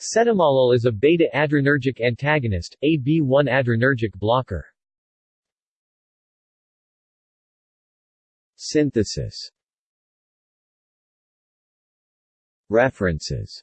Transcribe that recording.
Cetemalol is a beta-adrenergic antagonist, a B1 adrenergic blocker. Synthesis References